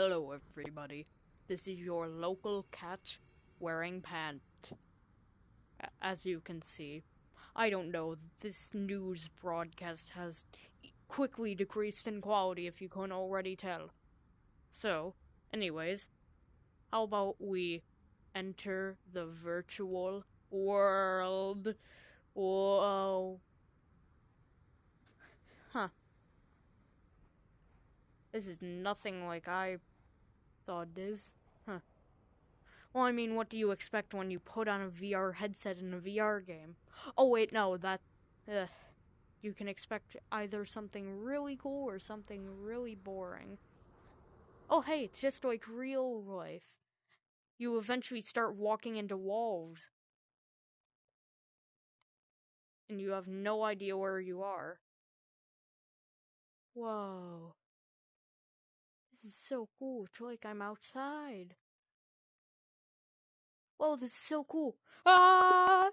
Hello, everybody. This is your local cat wearing pant. As you can see, I don't know, this news broadcast has quickly decreased in quality if you couldn't already tell. So, anyways, how about we enter the virtual world? Whoa. Huh. This is nothing like I thought it is. Huh. Well, I mean, what do you expect when you put on a VR headset in a VR game? Oh, wait, no, that. Ugh. You can expect either something really cool or something really boring. Oh, hey, it's just like real life. You eventually start walking into walls. And you have no idea where you are. Whoa. Is so cool. It's like I'm outside. Whoa, this is so cool. Ah!